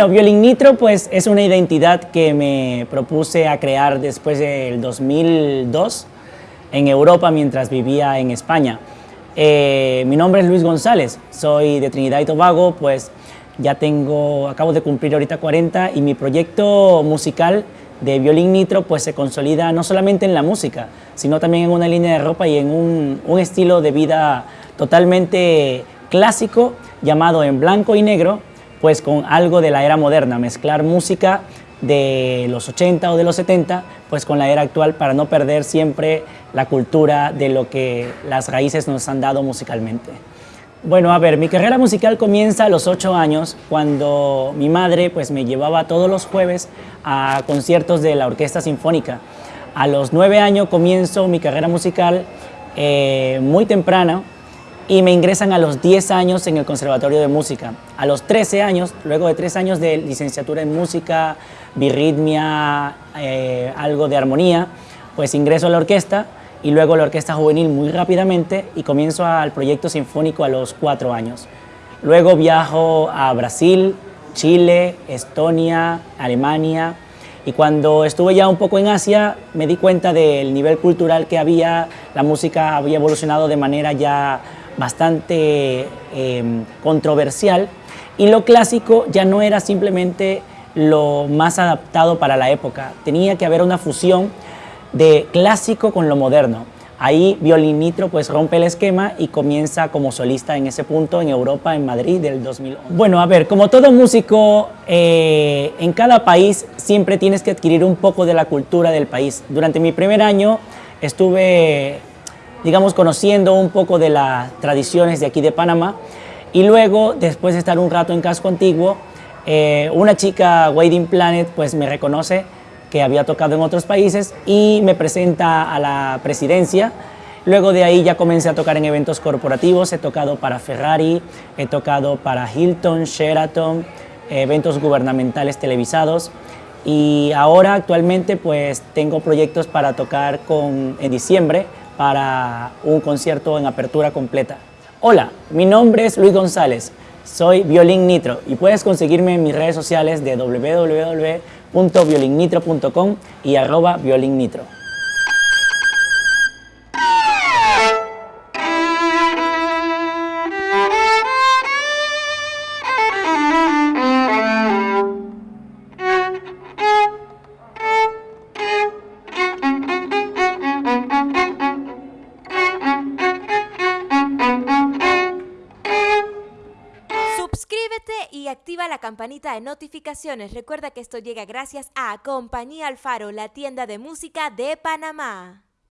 Bueno, Violín Nitro pues es una identidad que me propuse a crear después del 2002 en Europa mientras vivía en España. Eh, mi nombre es Luis González, soy de Trinidad y Tobago, pues ya tengo, acabo de cumplir ahorita 40 y mi proyecto musical de Violín Nitro pues se consolida no solamente en la música, sino también en una línea de ropa y en un estilo de vida totalmente clásico llamado en blanco y negro, pues con algo de la era moderna, mezclar música de los 80 o de los 70, pues con la era actual para no perder siempre la cultura de lo que las raíces nos han dado musicalmente. Bueno, a ver, mi carrera musical comienza a los 8 años, cuando mi madre pues, me llevaba todos los jueves a conciertos de la Orquesta Sinfónica. A los 9 años comienzo mi carrera musical eh, muy temprana, y me ingresan a los 10 años en el Conservatorio de Música. A los 13 años, luego de 3 años de licenciatura en música, birritmia, eh, algo de armonía, pues ingreso a la orquesta y luego a la orquesta juvenil muy rápidamente y comienzo al proyecto sinfónico a los 4 años. Luego viajo a Brasil, Chile, Estonia, Alemania y cuando estuve ya un poco en Asia me di cuenta del nivel cultural que había, la música había evolucionado de manera ya bastante em, controversial y lo clásico ya no era simplemente lo más adaptado para la época, tenía que haber una fusión de clásico con lo moderno. Ahí Violín Nitro pues rompe el esquema y comienza como solista en ese punto en Europa, en Madrid del 2011. Bueno, a ver, como todo músico, eh, en cada país siempre tienes que adquirir un poco de la cultura del país. Durante mi primer año estuve digamos, conociendo un poco de las tradiciones de aquí de Panamá. Y luego, después de estar un rato en Casco Antiguo, eh, una chica, Wading Planet, pues me reconoce que había tocado en otros países y me presenta a la presidencia. Luego de ahí ya comencé a tocar en eventos corporativos, he tocado para Ferrari, he tocado para Hilton, Sheraton, eventos gubernamentales televisados y ahora actualmente pues tengo proyectos para tocar con, en diciembre para un concierto en apertura completa. Hola, mi nombre es Luis González, soy Violín Nitro y puedes conseguirme en mis redes sociales de www.violinnitro.com y arroba violinnitro. Activa la campanita de notificaciones. Recuerda que esto llega gracias a Compañía Alfaro, la tienda de música de Panamá.